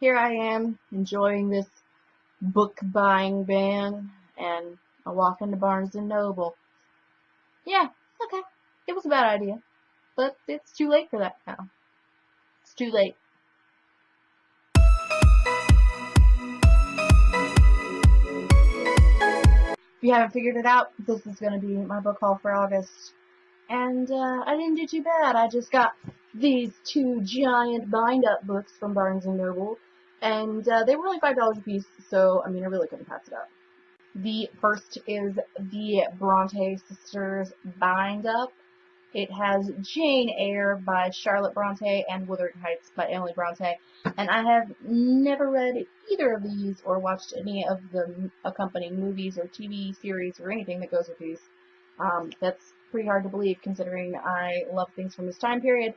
here I am enjoying this book buying ban and I walk into Barnes and Noble. Yeah, okay. It was a bad idea. But it's too late for that now. It's too late. If you haven't figured it out, this is going to be my book haul for August. And uh, I didn't do too bad. I just got these two giant bind-up books from Barnes & Noble. And uh, they were only $5 a piece, so, I mean, I really couldn't pass it up. The first is the Bronte Sisters Bind-Up. It has Jane Eyre by Charlotte Bronte and Wuthering Heights by Emily Bronte. And I have never read either of these or watched any of the accompanying movies or TV series or anything that goes with these. Um, that's pretty hard to believe considering I love things from this time period.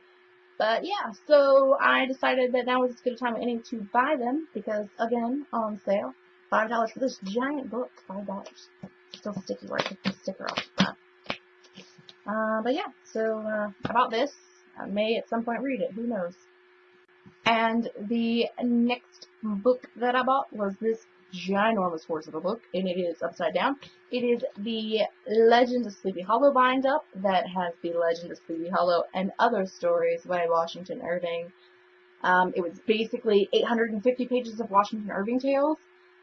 But yeah, so I decided that now was as good a time as any to buy them because, again, on sale. $5 for this giant book. $5. Still sticky where I took the sticker off. But, uh, but yeah, so uh, this. I may at some point read it. Who knows? And the next book that I bought was this ginormous horse of a book, and it is upside down. It is the Legend of Sleepy Hollow bind up that has the Legend of Sleepy Hollow and other stories by Washington Irving. Um, it was basically 850 pages of Washington Irving tales,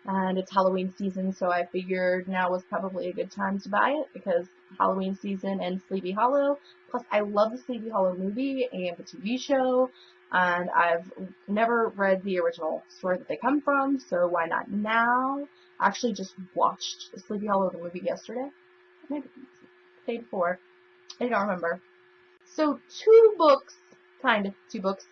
and it's Halloween season, so I figured now was probably a good time to buy it because Halloween season and Sleepy Hollow. Plus, I love the Sleepy Hollow movie and the TV show and I've never read the original story that they come from, so why not now? I actually just watched Sleepy Hollow the movie yesterday, maybe day before, I don't remember. So two books, kind of two books,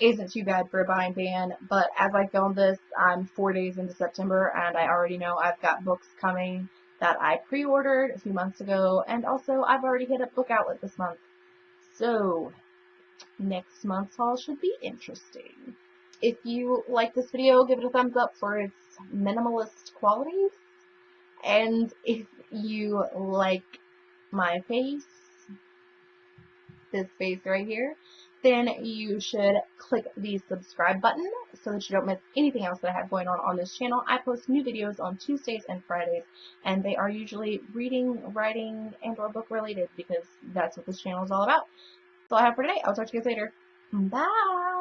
isn't too bad for a buying ban, but as I film this, I'm four days into September, and I already know I've got books coming that I pre-ordered a few months ago, and also I've already hit up Book Outlet this month. So, next month's haul should be interesting. If you like this video, give it a thumbs up for its minimalist qualities. And if you like my face, this face right here, then you should click the subscribe button so that you don't miss anything else that I have going on on this channel. I post new videos on Tuesdays and Fridays, and they are usually reading, writing, and or book related because that's what this channel is all about all I have for today. I'll talk to you guys later. Bye!